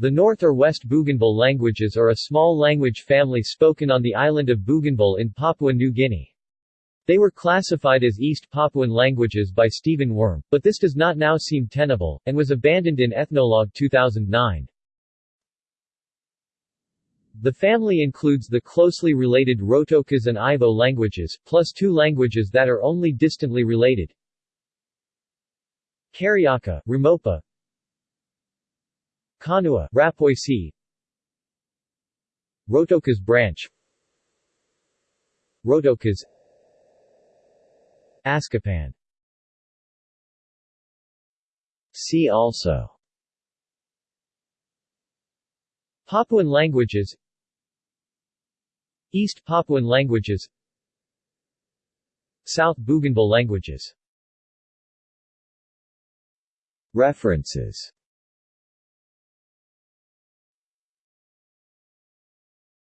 The North or West Bougainville languages are a small language family spoken on the island of Bougainville in Papua New Guinea. They were classified as East Papuan languages by Stephen Wurm, but this does not now seem tenable, and was abandoned in Ethnologue 2009. The family includes the closely related Rotokas and Eivo languages, plus two languages that are only distantly related. Keriaka, Ramopa Konua, Rapoisi Rotokas branch. Rotokas. Askopan See also. Papuan languages. East Papuan languages. South Bougainville languages. References